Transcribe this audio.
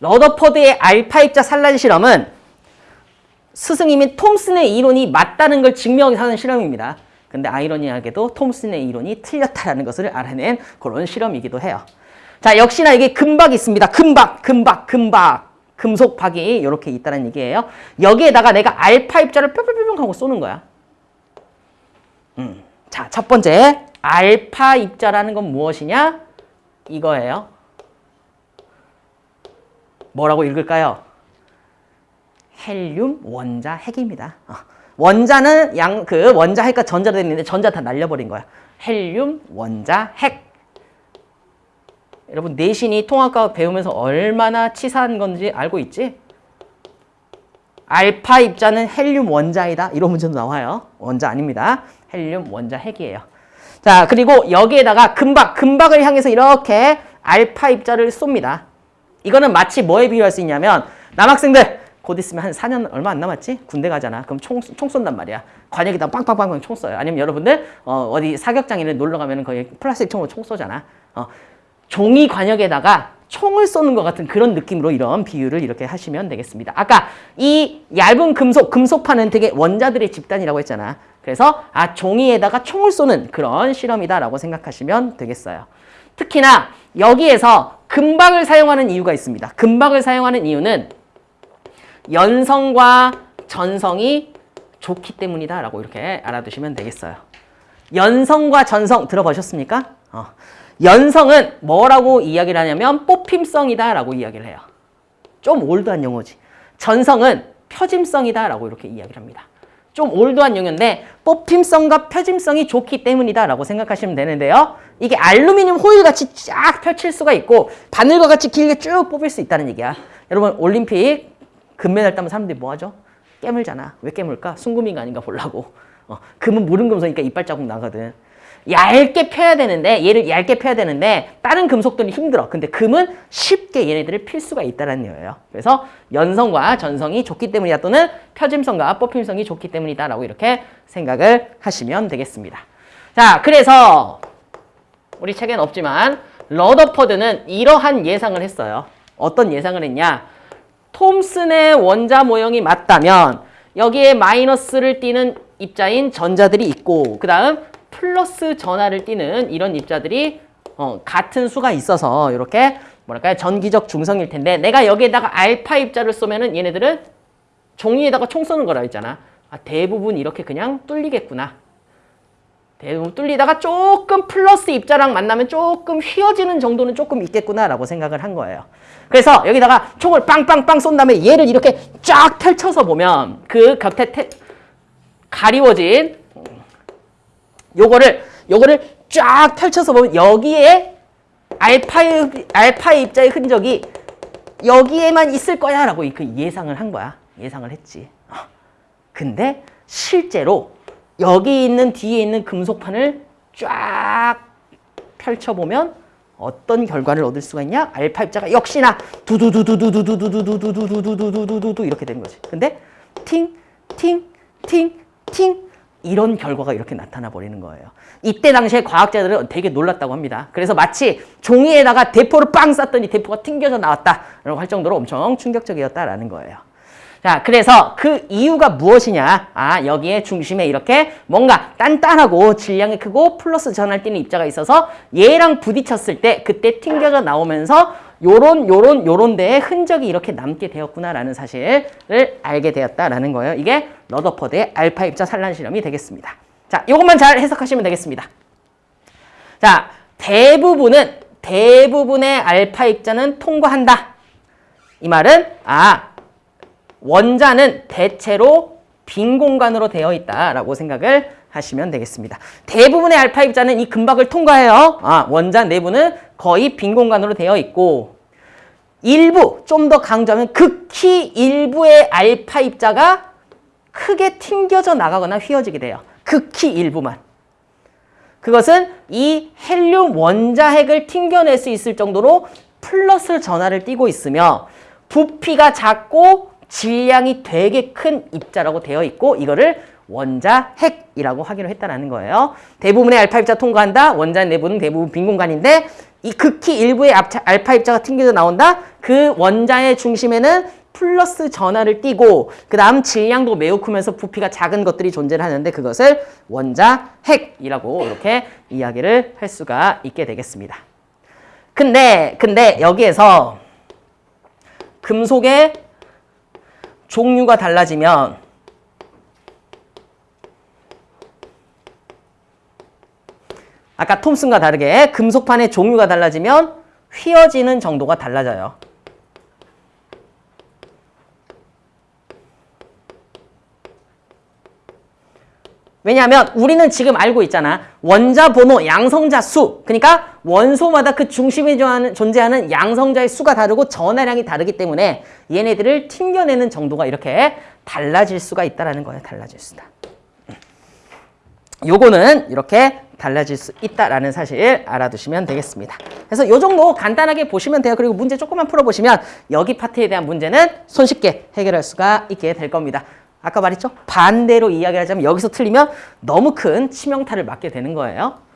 러더퍼드의 알파 입자 산란 실험은 스승님인 톰슨의 이론이 맞다는 걸 증명하는 실험입니다. 근데 아이러니하게도 톰슨의 이론이 틀렸다는 것을 알아낸 그런 실험이기도 해요. 자, 역시나 이게 금박이 있습니다. 금박, 금박, 금박. 금속박이 이렇게 있다는 얘기예요. 여기에다가 내가 알파 입자를 뿅뿅뿅 하고 쏘는 거야. 음. 자, 첫 번째 알파 입자라는 건 무엇이냐? 이거예요. 뭐라고 읽을까요? 헬륨 원자 핵입니다. 어. 원자는 양 그 원자 핵과 전자로 있는데 전자 다 날려버린 거야. 헬륨 원자 핵. 여러분 내신이 통합과 배우면서 얼마나 치사한 건지 알고 있지? 알파 입자는 헬륨 원자이다. 이런 문제도 나와요. 원자 아닙니다. 헬륨 원자 핵이에요. 자 그리고 여기에다가 금박, 금박을 향해서 이렇게 알파 입자를 쏩니다. 이거는 마치 뭐에 비유할 수 있냐면 남학생들 곧 있으면 한 4년 얼마 안 남았지? 군대 가잖아. 그럼 총, 총 쏜단 말이야. 관역에다 빵빵빵빵 총 쏴요. 아니면 여러분들 어, 어디 사격장에 놀러 가면 거의 플라스틱 총으로 총 쏘잖아. 어, 종이 관역에다가 총을 쏘는 것 같은 그런 느낌으로 이런 비유를 이렇게 하시면 되겠습니다. 아까 이 얇은 금속, 금속판은 되게 원자들의 집단이라고 했잖아. 그래서 아 종이에다가 총을 쏘는 그런 실험이다라고 생각하시면 되겠어요. 특히나 여기에서 금박을 사용하는 이유가 있습니다. 금박을 사용하는 이유는 연성과 전성이 좋기 때문이다 라고 이렇게 알아두시면 되겠어요. 연성과 전성 들어보셨습니까? 어. 연성은 뭐라고 이야기를 하냐면 뽑힘성이다 라고 이야기를 해요. 좀 올드한 용어지. 전성은 표짐성이다 라고 이렇게 이야기를 합니다. 좀 올드한 용어인데 뽑힘성과 표짐성이 좋기 때문이다 라고 생각하시면 되는데요. 이게 알루미늄 호일같이 쫙 펼칠 수가 있고 바늘과 같이 길게 쭉 뽑을 수 있다는 얘기야. 여러분 올림픽 금메달 따면 사람들이 뭐 하죠? 깨물잖아. 왜 깨물까? 순금인가 아닌가 보려고. 어, 금은 무른 금속이니까 이빨 자국 나거든. 얇게 펴야 되는데 얘를 얇게 펴야 되는데 다른 금속들은 힘들어. 근데 금은 쉽게 얘네들을 필 수가 있다는 거예요. 그래서 연성과 전성이 좋기 때문이다 또는 펴짐성과 뽑힘성이 좋기 때문이다 라고 이렇게 생각을 하시면 되겠습니다. 자, 그래서 우리 책에는 없지만 러더퍼드는 이러한 예상을 했어요. 어떤 예상을 했냐? 톰슨의 원자 모형이 맞다면 여기에 마이너스를 띠는 입자인 전자들이 있고 그 다음 플러스 전하를 띠는 이런 입자들이 어, 같은 수가 있어서 이렇게 뭐랄까요 전기적 중성일 텐데 내가 여기에다가 알파 입자를 쏘면은 얘네들은 종이에다가 총 쏘는 거라 했잖아 아, 대부분 이렇게 그냥 뚫리겠구나 대부분 뚫리다가 조금 플러스 입자랑 만나면 조금 휘어지는 정도는 조금 있겠구나라고 생각을 한 거예요. 그래서 여기다가 총을 빵빵빵 쏜 다음에 얘를 이렇게 쫙 펼쳐서 보면 그 곁에 태, 가리워진 요거를 요거를 쫙 펼쳐서 보면 여기에 알파의 알파의 입자의 흔적이 여기에만 있을 거야 라고 그 예상을 한 거야. 예상을 했지. 어. 근데 실제로 여기 있는 뒤에 있는 금속판을 쫙 펼쳐보면 어떤 결과를 얻을 수가 있냐? 알파 입자가 역시나 두두두두두두두두두두두두두두두두 이렇게 되는 거지. 근데 팅, 팅, 팅, 팅 이런 결과가 이렇게 나타나 버리는 거예요. 이때 당시에 과학자들은 되게 놀랐다고 합니다. 그래서 마치 종이에다가 대포를 빵 쐈더니 대포가 튕겨져 나왔다라고 할 정도로 엄청 충격적이었다라는 거예요. 자, 그래서 그 이유가 무엇이냐? 아, 여기에 중심에 이렇게 뭔가 단단하고 질량이 크고 플러스 전할 띄는 입자가 있어서 얘랑 부딪혔을 때 그때 튕겨져 나오면서 요런 요런 요런 데에 흔적이 이렇게 남게 되었구나라는 사실을 알게 되었다라는 거예요. 이게 러더퍼드의 알파 입자 산란 실험이 되겠습니다. 자, 이것만 잘 해석하시면 되겠습니다. 자, 대부분은 대부분의 알파 입자는 통과한다. 이 말은 아, 원자는 대체로 빈 공간으로 되어 있다라고 생각을 하시면 되겠습니다. 대부분의 알파 입자는 이 금박을 통과해요. 아, 원자 내부는 거의 빈 공간으로 되어 있고 일부, 좀 더 강조하면 극히 일부의 알파 입자가 크게 튕겨져 나가거나 휘어지게 돼요. 극히 일부만. 그것은 이 헬륨 원자핵을 튕겨낼 수 있을 정도로 플러스 전하를 띠고 있으며 부피가 작고 질량이 되게 큰 입자라고 되어 있고 이거를 원자 핵이라고 하기로 했다라는 거예요. 대부분의 알파 입자 통과한다. 원자 내부는 대부분 빈 공간인데 이 극히 일부의 알파 입자가 튕겨져 나온다. 그 원자의 중심에는 플러스 전하를 띄고 그 다음 질량도 매우 크면서 부피가 작은 것들이 존재를 하는데 그것을 원자 핵이라고 이렇게 이야기를 할 수가 있게 되겠습니다. 근데 근데 여기에서 금속의 종류가 달라지면 아까 톰슨과 다르게 금속판의 종류가 달라지면 휘어지는 정도가 달라져요. 왜냐하면 우리는 지금 알고 있잖아. 원자 번호, 양성자 수. 그러니까 원소마다 그 중심에 존재하는- 양성자의 수가 다르고 전하량이 다르기 때문에 얘네들을 튕겨내는 정도가 이렇게 달라질 수가 있다라는 거예요. 달라질 수다. 요거는 이렇게 달라질 수 있다라는 사실 알아두시면 되겠습니다. 그래서 요 정도 간단하게 보시면 돼요. 그리고 문제 조금만 풀어보시면 여기 파트에 대한 문제는 손쉽게 해결할 수가 있게 될 겁니다. 아까 말했죠? 반대로 이야기하자면 여기서 틀리면 너무 큰 치명타를 맞게 되는 거예요.